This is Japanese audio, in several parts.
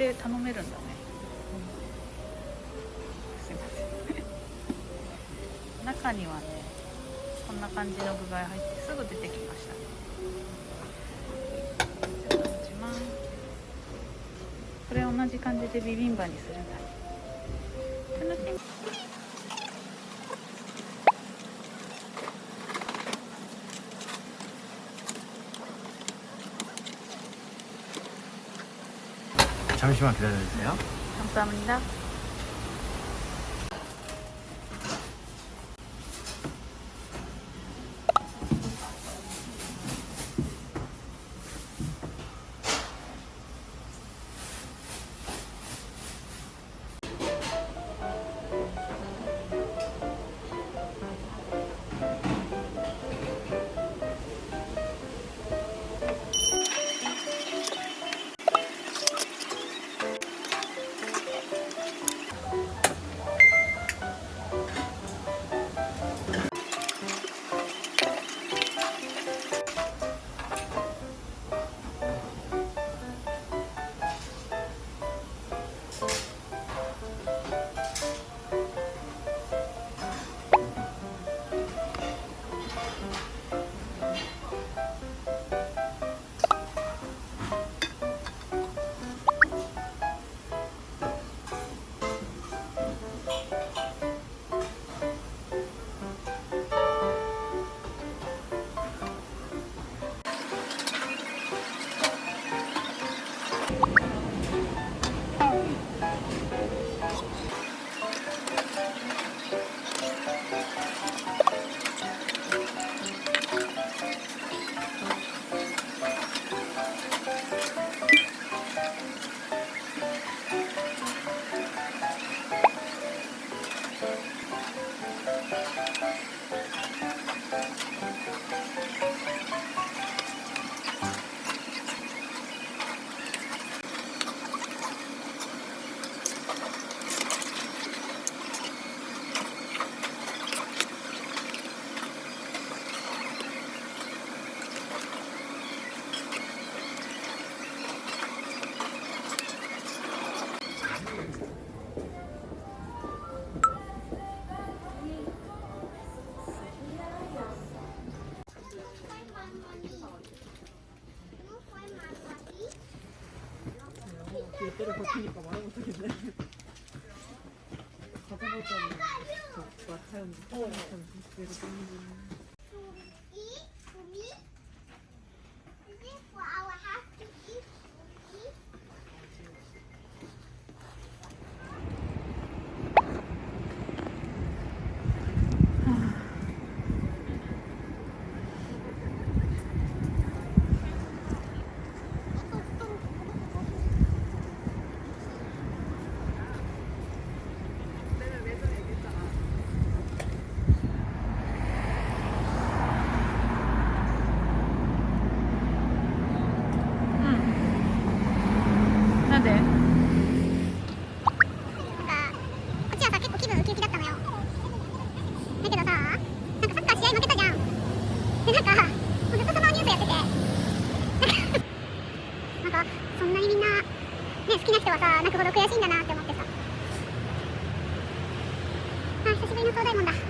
で頼めるんだね、うん。すいません。中にはねこんな感じの具材入ってすぐ出てきましたね。じゃあ持ちますこれ同じ感じでビビンバにするんだ。ね 잠시만 기다려주세요 감사합니다. 어. 어. 好きな人はさ泣くほど悔しいんだなって思ってさ。あ久しぶりの東大門だ。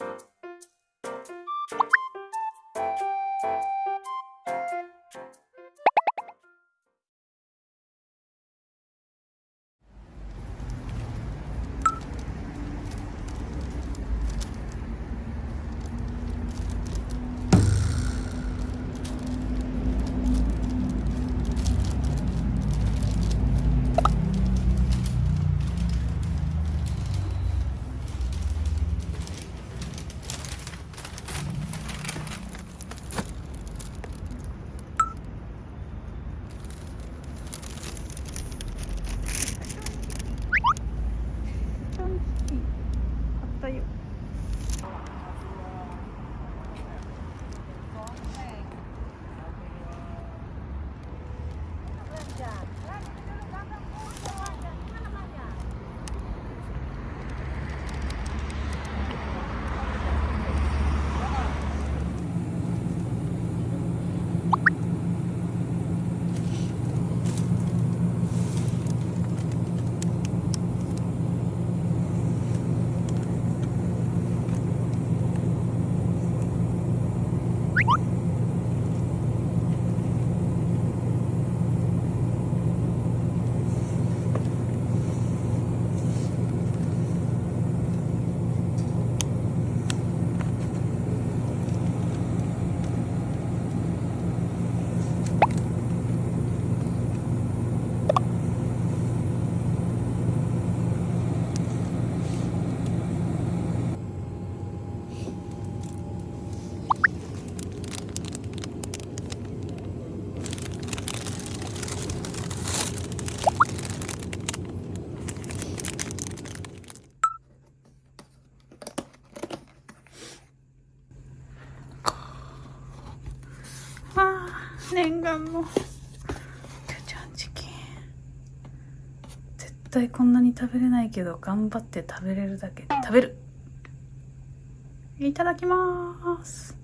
you. 念願のキャチャンチキン。絶対こんなに食べれないけど頑張って食べれるだけ。食べる。いただきます。